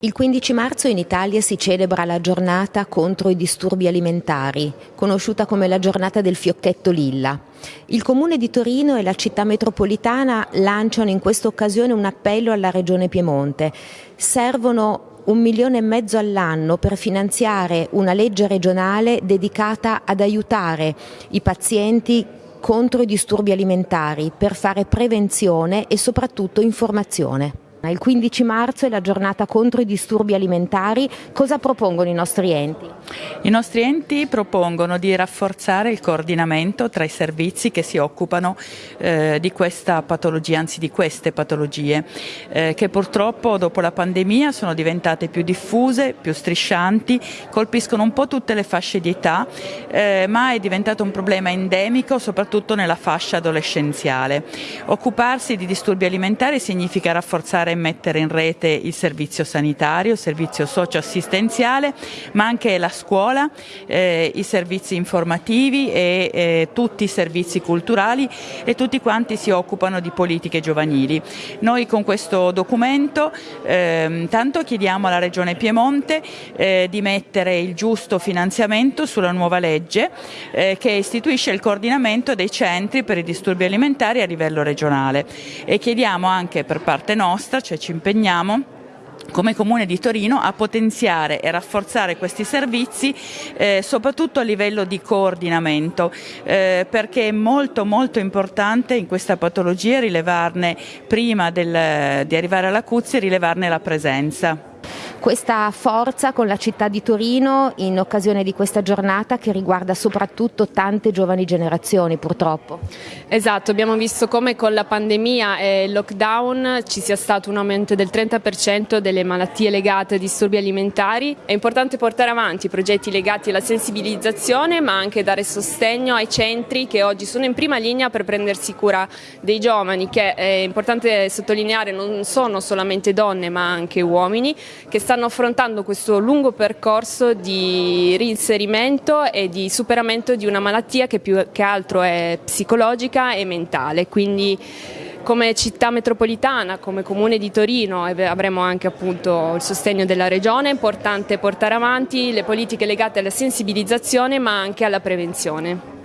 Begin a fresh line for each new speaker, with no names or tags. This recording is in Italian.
Il 15 marzo in Italia si celebra la giornata contro i disturbi alimentari, conosciuta come la giornata del fiocchetto lilla. Il Comune di Torino e la città metropolitana lanciano in questa occasione un appello alla Regione Piemonte. Servono un milione e mezzo all'anno per finanziare una legge regionale dedicata ad aiutare i pazienti contro i disturbi alimentari, per fare prevenzione e soprattutto informazione. Il 15 marzo è la giornata contro i disturbi alimentari. Cosa propongono i nostri enti?
I nostri enti propongono di rafforzare il coordinamento tra i servizi che si occupano eh, di questa patologia, anzi di queste patologie, eh, che purtroppo dopo la pandemia sono diventate più diffuse, più striscianti, colpiscono un po' tutte le fasce di età, eh, ma è diventato un problema endemico soprattutto nella fascia adolescenziale. Occuparsi di disturbi alimentari significa rafforzare e mettere in rete il servizio sanitario, il servizio socioassistenziale, ma anche la scuola, eh, i servizi informativi e eh, tutti i servizi culturali e tutti quanti si occupano di politiche giovanili. Noi con questo documento eh, tanto chiediamo alla Regione Piemonte eh, di mettere il giusto finanziamento sulla nuova legge eh, che istituisce il coordinamento dei centri per i disturbi alimentari a livello regionale e chiediamo anche per parte nostra nostra, cioè ci impegniamo come Comune di Torino a potenziare e rafforzare questi servizi eh, soprattutto a livello di coordinamento eh, perché è molto molto importante in questa patologia rilevarne prima del, di arrivare all'acuzia rilevarne la presenza
questa forza con la città di Torino in occasione di questa giornata che riguarda soprattutto tante giovani generazioni purtroppo.
Esatto, abbiamo visto come con la pandemia e il lockdown ci sia stato un aumento del 30% delle malattie legate a disturbi alimentari. È importante portare avanti progetti legati alla sensibilizzazione ma anche dare sostegno ai centri che oggi sono in prima linea per prendersi cura dei giovani che è importante sottolineare non sono solamente donne ma anche uomini che stanno affrontando questo lungo percorso di reinserimento e di superamento di una malattia che più che altro è psicologica e mentale. Quindi come città metropolitana, come comune di Torino avremo anche appunto il sostegno della regione, è importante portare avanti le politiche legate alla sensibilizzazione ma anche alla prevenzione.